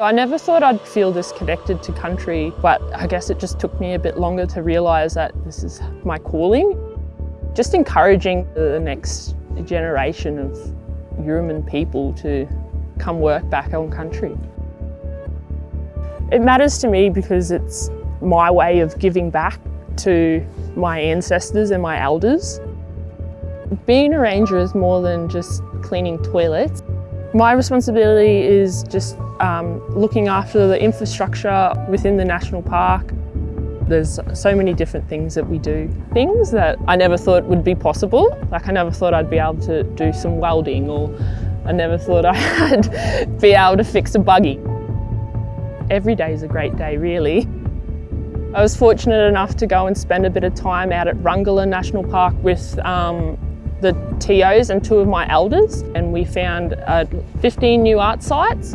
I never thought I'd feel this connected to country, but I guess it just took me a bit longer to realise that this is my calling. Just encouraging the next generation of Yuraman people to come work back on country. It matters to me because it's my way of giving back to my ancestors and my elders. Being a ranger is more than just cleaning toilets. My responsibility is just um, looking after the infrastructure within the national park. There's so many different things that we do. Things that I never thought would be possible. Like I never thought I'd be able to do some welding or I never thought I'd be able to fix a buggy. Every day is a great day really. I was fortunate enough to go and spend a bit of time out at Rungala National Park with um, the TOs and two of my elders and we found uh, 15 new art sites.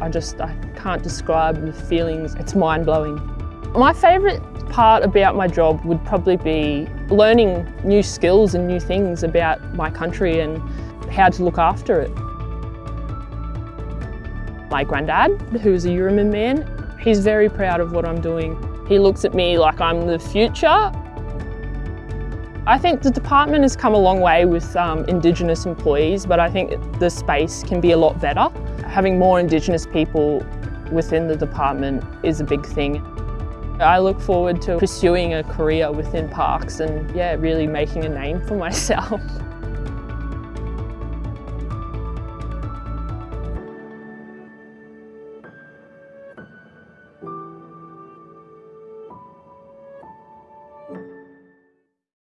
I just I can't describe the feelings, it's mind-blowing. My favourite part about my job would probably be learning new skills and new things about my country and how to look after it. My granddad, who's a Yuraman man, he's very proud of what I'm doing. He looks at me like I'm the future I think the department has come a long way with um, Indigenous employees, but I think the space can be a lot better. Having more Indigenous people within the department is a big thing. I look forward to pursuing a career within parks and yeah, really making a name for myself.